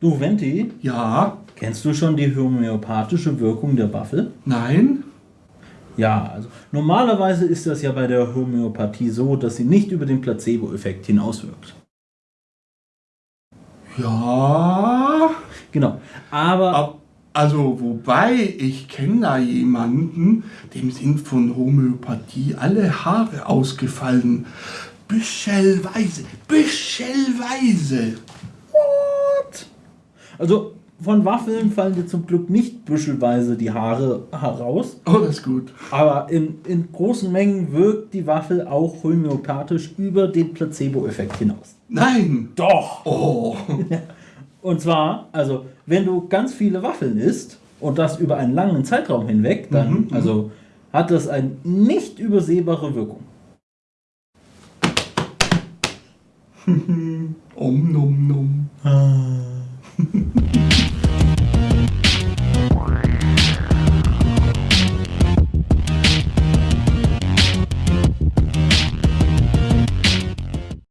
Du, Venti, Ja, kennst du schon die homöopathische Wirkung der Waffel? nein, Ja, also normalerweise ist das ja bei der Homöopathie so, dass sie nicht über den Placebo-Effekt hinauswirkt. ja. Genau. Aber Ab- Also, wobei, ich kenne da jemanden, dem sind von Homöopathie alle Haare ausgefallen. Büschelweise, büschelweise. Also von Waffeln fallen dir zum Glück nicht büschelweise die Haare heraus, Oh, das ist gut. aber in, in großen Mengen wirkt die Waffel auch homöopathisch über den Placebo-Effekt hinaus. Nein. Doch! Oh. Und zwar, also, wenn du ganz viele Waffeln isst und das über einen langen Zeitraum hinweg, dann Mhm, mhm. also, hat das eine nicht übersehbare Wirkung. Om nom nom